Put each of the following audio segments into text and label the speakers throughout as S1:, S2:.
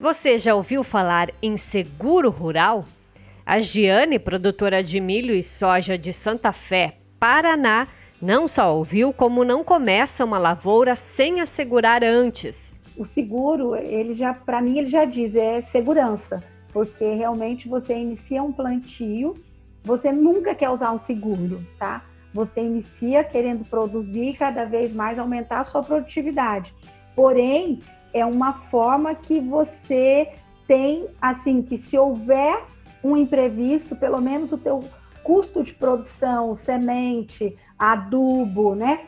S1: Você já ouviu falar em seguro rural? A Giane, produtora de milho e soja de Santa Fé, Paraná, não só ouviu como não começa uma lavoura sem assegurar antes.
S2: O seguro, ele já, para mim, ele já diz é segurança, porque realmente você inicia um plantio, você nunca quer usar um seguro, tá? Você inicia querendo produzir cada vez mais aumentar a sua produtividade. Porém, é uma forma que você tem, assim, que se houver um imprevisto, pelo menos o teu custo de produção, semente, adubo, né?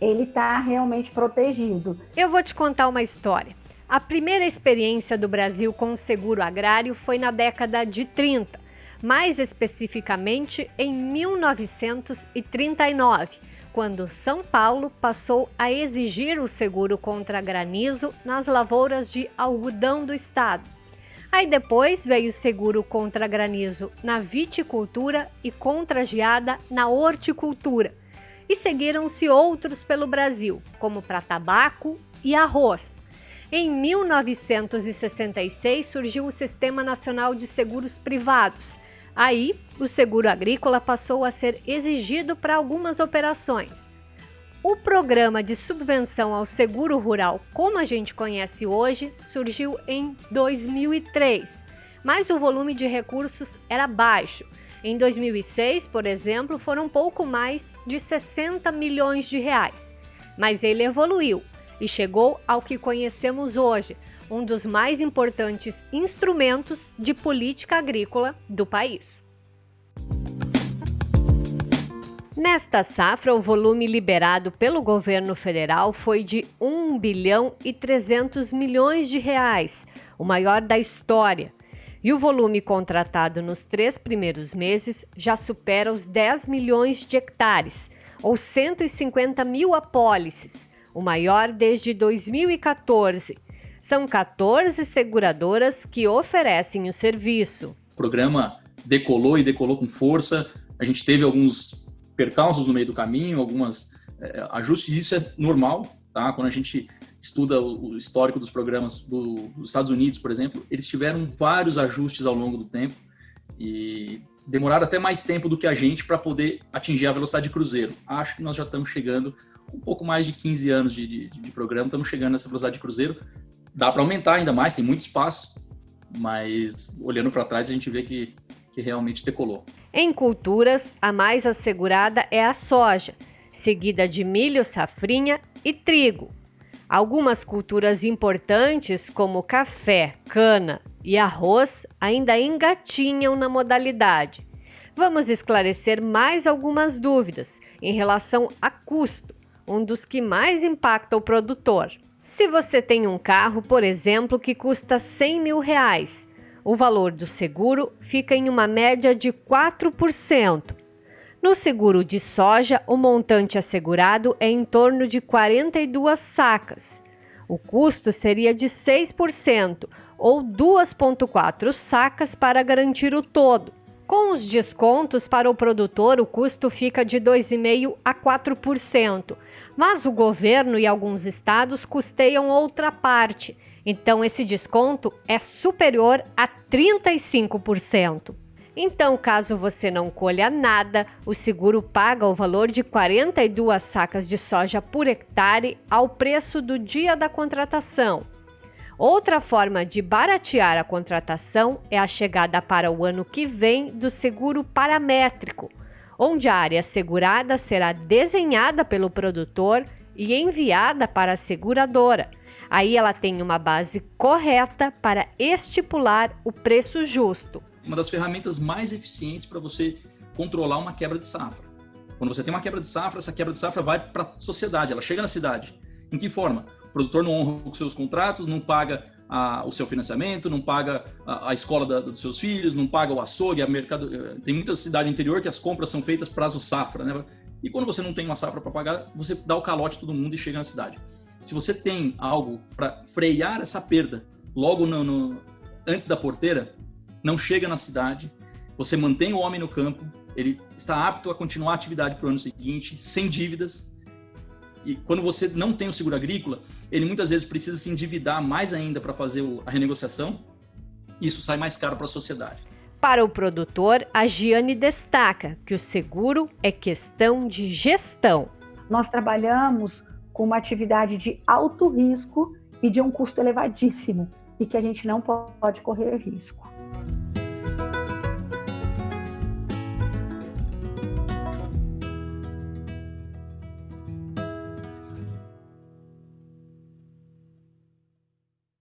S2: Ele está realmente protegido.
S1: Eu vou te contar uma história. A primeira experiência do Brasil com o seguro agrário foi na década de 30, mais especificamente em 1939 quando São Paulo passou a exigir o seguro contra granizo nas lavouras de algodão do estado. Aí depois veio o seguro contra granizo na viticultura e contra geada na horticultura. E seguiram-se outros pelo Brasil, como para tabaco e arroz. Em 1966 surgiu o Sistema Nacional de Seguros Privados, Aí, o seguro agrícola passou a ser exigido para algumas operações. O programa de subvenção ao seguro rural, como a gente conhece hoje, surgiu em 2003, mas o volume de recursos era baixo. Em 2006, por exemplo, foram pouco mais de 60 milhões de reais. Mas ele evoluiu e chegou ao que conhecemos hoje, um dos mais importantes instrumentos de política agrícola do país. Nesta safra, o volume liberado pelo governo federal foi de 1 bilhão e 300 milhões de reais, o maior da história. E o volume contratado nos três primeiros meses já supera os 10 milhões de hectares, ou 150 mil apólices, o maior desde 2014 são 14 seguradoras que oferecem o serviço.
S3: O programa decolou e decolou com força. A gente teve alguns percalços no meio do caminho, algumas é, ajustes. Isso é normal, tá? Quando a gente estuda o, histórico dos programas do, dos Estados Unidos, por exemplo, eles tiveram vários ajustes ao longo do tempo e demoraram até mais tempo do que a gente para poder atingir a velocidade de cruzeiro. Acho que nós já estamos chegando um pouco mais de 15 anos de, de, de programa, estamos chegando nessa velocidade de cruzeiro dá para aumentar ainda mais, tem muito espaço, mas olhando para trás a gente vê que, que realmente decolou.
S1: Em culturas, a mais assegurada é a soja, seguida de milho, safrinha e trigo. Algumas culturas importantes, como café, cana e arroz, ainda engatinham na modalidade. Vamos esclarecer mais algumas dúvidas em relação a custo, um dos que mais impacta o produtor. Se você tem um carro, por exemplo, que custa 100 mil reais, o valor do seguro fica em uma média de 4%. No seguro de soja, o montante assegurado é em torno de 42 sacas. O custo seria de 6% ou 2,4 sacas para garantir o todo. Com os descontos para o produtor, o custo fica de 2,5% a 4%, mas o governo e alguns estados custeiam outra parte, então esse desconto é superior a 35%. Então, caso você não colha nada, o seguro paga o valor de 42 sacas de soja por hectare ao preço do dia da contratação. Outra forma de baratear a contratação é a chegada para o ano que vem do seguro paramétrico, onde a área segurada será desenhada pelo produtor e enviada para a seguradora. Aí ela tem uma base correta para estipular o preço justo.
S3: Uma das ferramentas mais eficientes para você controlar uma quebra de safra. Quando você tem uma quebra de safra, essa quebra de safra vai para a sociedade, ela chega na cidade. Em que forma? O produtor não honra os seus contratos, não paga a, o seu financiamento, não paga a, a escola da, dos seus filhos, não paga o açougue, a mercado. Eh, tem muita cidade interior que as compras são feitas prazo safra, né? E quando você não tem uma safra para pagar, você dá o calote a todo mundo e chega na cidade. Se você tem algo para frear essa perda logo no, no, antes da porteira, não chega na cidade, você mantém o homem no campo, ele está apto a continuar a atividade para o ano seguinte, sem dívidas, e, quando você não tem o seguro agrícola, ele muitas vezes precisa se endividar mais ainda para fazer a renegociação. Isso sai mais caro para a sociedade.
S1: Para o produtor, a Giane destaca que o seguro é questão de gestão.
S2: Nós trabalhamos com uma atividade de alto risco e de um custo elevadíssimo e que a gente não pode correr risco.